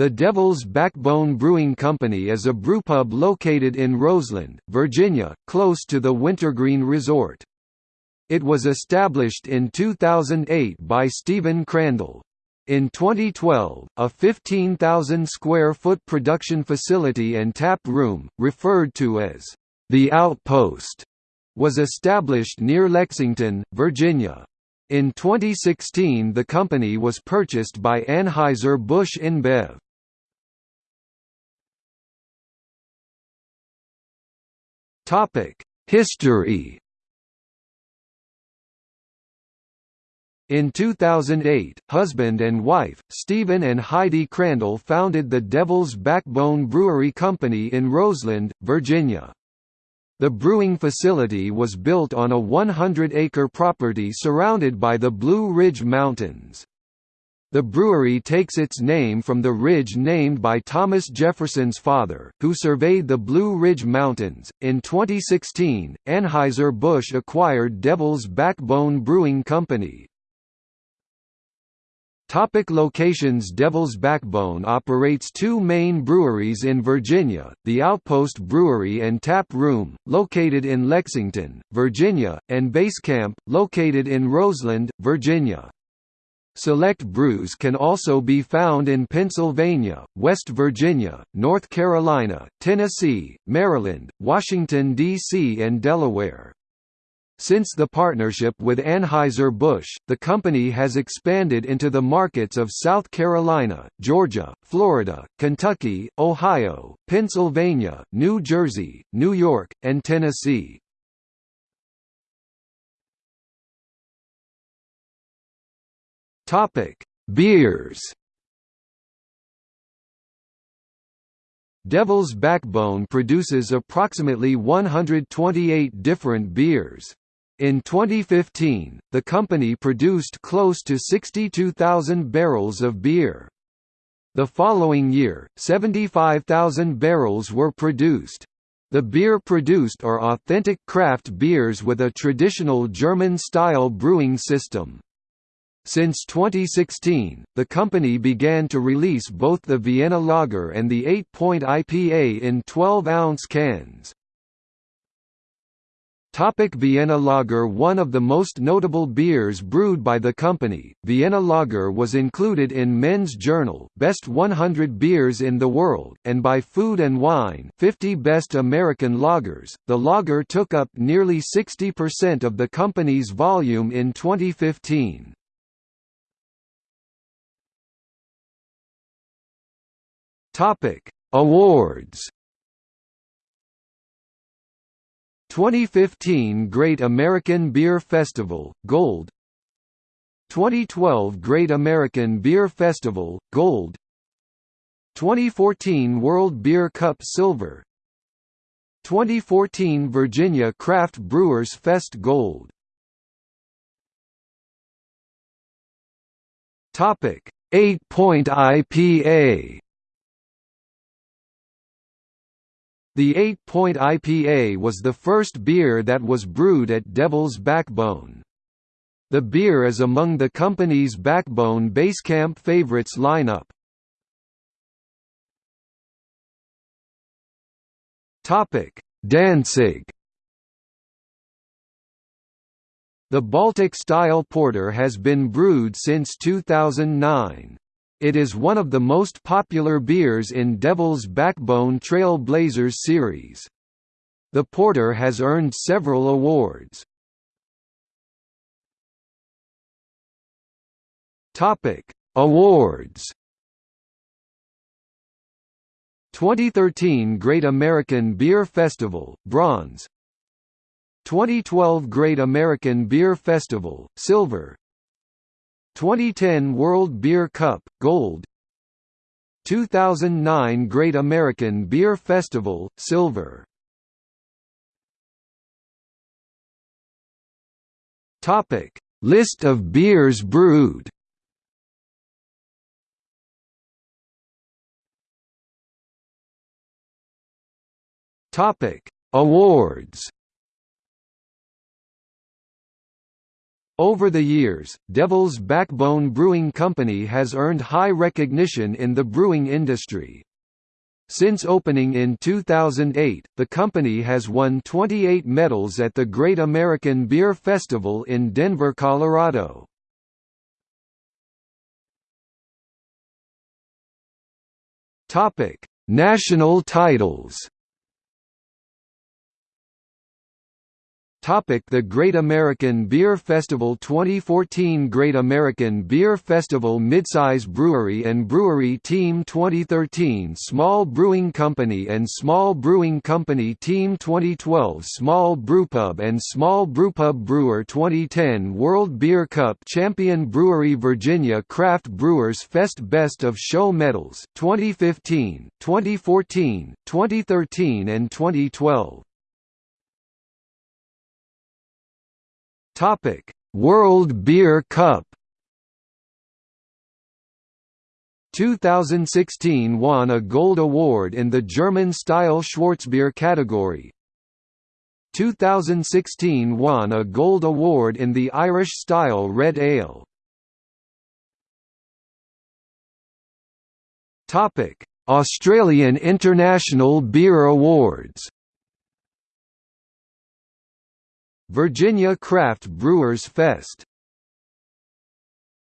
The Devil's Backbone Brewing Company is a brewpub located in Roseland, Virginia, close to the Wintergreen Resort. It was established in 2008 by Stephen Crandall. In 2012, a 15,000 square foot production facility and tap room, referred to as the Outpost, was established near Lexington, Virginia. In 2016 the company was purchased by Anheuser-Busch InBev. History In 2008, husband and wife, Stephen and Heidi Crandall founded the Devil's Backbone Brewery Company in Roseland, Virginia. The brewing facility was built on a 100-acre property surrounded by the Blue Ridge Mountains. The brewery takes its name from the ridge named by Thomas Jefferson's father, who surveyed the Blue Ridge Mountains. In 2016, Anheuser-Busch acquired Devil's Backbone Brewing Company. Topic locations Devil's Backbone operates two main breweries in Virginia, the Outpost Brewery and Tap Room, located in Lexington, Virginia, and Basecamp, located in Roseland, Virginia. Select brews can also be found in Pennsylvania, West Virginia, North Carolina, Tennessee, Maryland, Washington, D.C. and Delaware. Since the partnership with Anheuser-Busch, the company has expanded into the markets of South Carolina, Georgia, Florida, Kentucky, Ohio, Pennsylvania, New Jersey, New York, and Tennessee. Topic: Beers. Devil's Backbone produces approximately 128 different beers. In 2015, the company produced close to 62,000 barrels of beer. The following year, 75,000 barrels were produced. The beer produced are authentic craft beers with a traditional German-style brewing system. Since 2016, the company began to release both the Vienna Lager and the 8-point IPA in 12-ounce cans. Topic Vienna Lager One of the most notable beers brewed by the company, Vienna Lager was included in Men's Journal Best 100 Beers in the World, and by Food and Wine 50 Best American Lagers. The lager took up nearly 60% of the company's volume in 2015. Topic: Awards. 2015 Great American Beer Festival Gold 2012 Great American Beer Festival Gold 2014 World Beer Cup Silver 2014 Virginia Craft Brewers Fest Gold Topic 8 Point IPA The 8-point IPA was the first beer that was brewed at Devil's Backbone. The beer is among the company's Backbone Basecamp favorites lineup. Topic: Danzig. The Baltic-style porter has been brewed since 2009. It is one of the most popular beers in Devil's Backbone Trail Blazers series. The porter has earned several awards. Topic: Awards. 2013 Great American Beer Festival, Bronze 2012 Great American Beer Festival, Silver 2010 World Beer Cup, Gold 2009 Great American Beer Festival, Silver List of beers brewed. Awards. Over the years, Devil's Backbone Brewing Company has earned high recognition in the brewing industry. Since opening in 2008, the company has won 28 medals at the Great American Beer Festival in Denver, Colorado. National titles Topic the Great American Beer Festival 2014 Great American Beer Festival Midsize Brewery and Brewery Team 2013 Small Brewing Company and Small Brewing Company Team 2012 Small Brewpub and Small Brewpub Brewer 2010 World Beer Cup Champion Brewery Virginia Craft Brewers Fest Best of Show Medals 2015, 2014, 2013 and 2012 Topic: World Beer Cup 2016 won a gold award in the German-style Schwarzbier category. 2016 won a gold award in the Irish-style red ale. Topic: Australian International Beer Awards Virginia Craft Brewers Fest